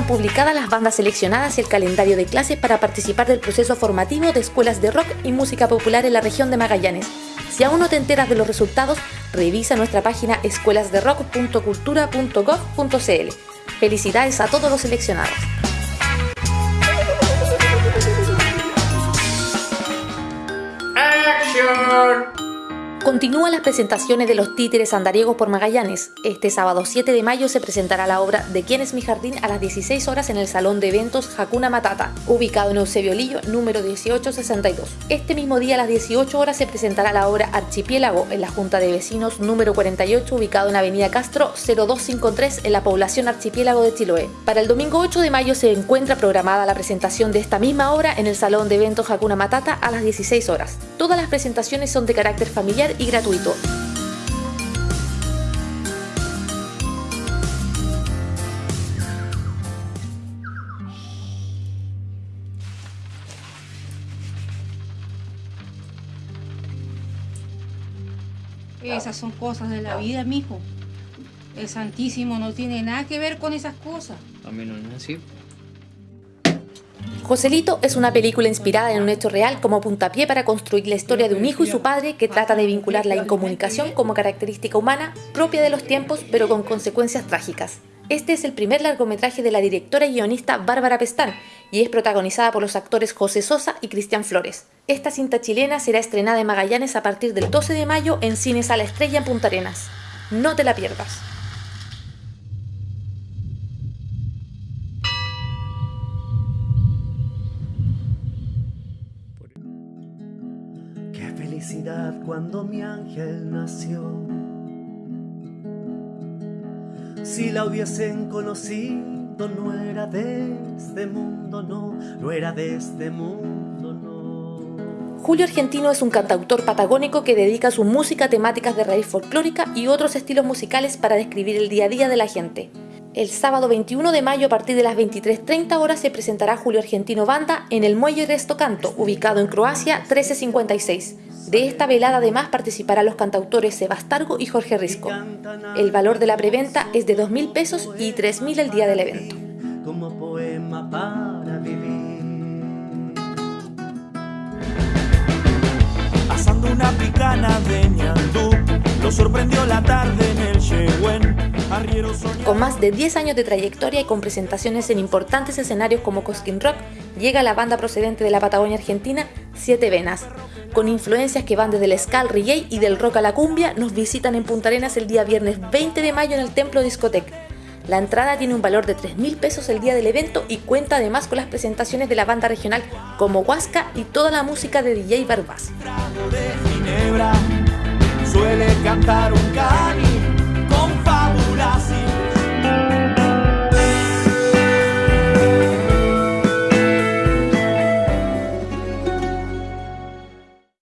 publicadas las bandas seleccionadas y el calendario de clases para participar del proceso formativo de escuelas de rock y música popular en la región de Magallanes. Si aún no te enteras de los resultados, revisa nuestra página escuelasderock.cultura.gov.cl. Felicidades a todos los seleccionados. Continúan las presentaciones de los títeres andariegos por Magallanes. Este sábado 7 de mayo se presentará la obra De quién es mi jardín a las 16 horas en el Salón de Eventos Hakuna Matata, ubicado en Eusebio Lillo, número 1862. Este mismo día a las 18 horas se presentará la obra Archipiélago en la Junta de Vecinos número 48, ubicado en Avenida Castro 0253 en la población Archipiélago de Chiloé. Para el domingo 8 de mayo se encuentra programada la presentación de esta misma obra en el Salón de Eventos Hakuna Matata a las 16 horas. Todas las presentaciones son de carácter familiar y gratuito. Esas son cosas de la vida, mijo. El Santísimo no tiene nada que ver con esas cosas. A mí no es así. Joselito es una película inspirada en un hecho real como puntapié para construir la historia de un hijo y su padre que trata de vincular la incomunicación como característica humana propia de los tiempos pero con consecuencias trágicas. Este es el primer largometraje de la directora y guionista Bárbara Pestán y es protagonizada por los actores José Sosa y Cristian Flores. Esta cinta chilena será estrenada en Magallanes a partir del 12 de mayo en Cines a la Estrella en Punta Arenas. No te la pierdas. Cuando mi ángel nació. Si la hubiesen conocido, no era de este mundo, no, no era de este mundo, no. Julio Argentino es un cantautor patagónico que dedica su música a temáticas de raíz folclórica y otros estilos musicales para describir el día a día de la gente. El sábado 21 de mayo a partir de las 23.30 horas se presentará Julio Argentino Banda en el Muelle Resto Canto, ubicado en Croacia 1356. De esta velada además participarán los cantautores Sebastargo y Jorge Risco. El valor de la preventa es de 2.000 pesos y 3.000 el día del evento. Como poema para vivir. Una picana de sorprendió la tarde Con más de 10 años de trayectoria y con presentaciones en importantes escenarios como Cosquín Rock, llega la banda procedente de la Patagonia Argentina, Siete Venas, con influencias que van desde el ska reggae y del rock a la cumbia, nos visitan en Punta Arenas el día viernes 20 de mayo en el Templo Discotec. La entrada tiene un valor de 3 mil pesos el día del evento y cuenta además con las presentaciones de la banda regional como Huasca y toda la música de DJ un